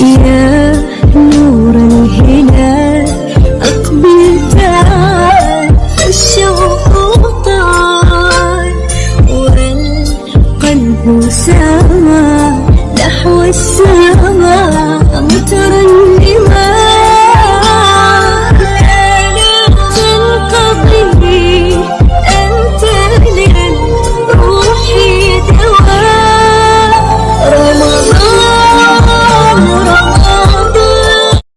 يا نور الهلال أقبل تعال الشوق طال والقلب سما نحو السماء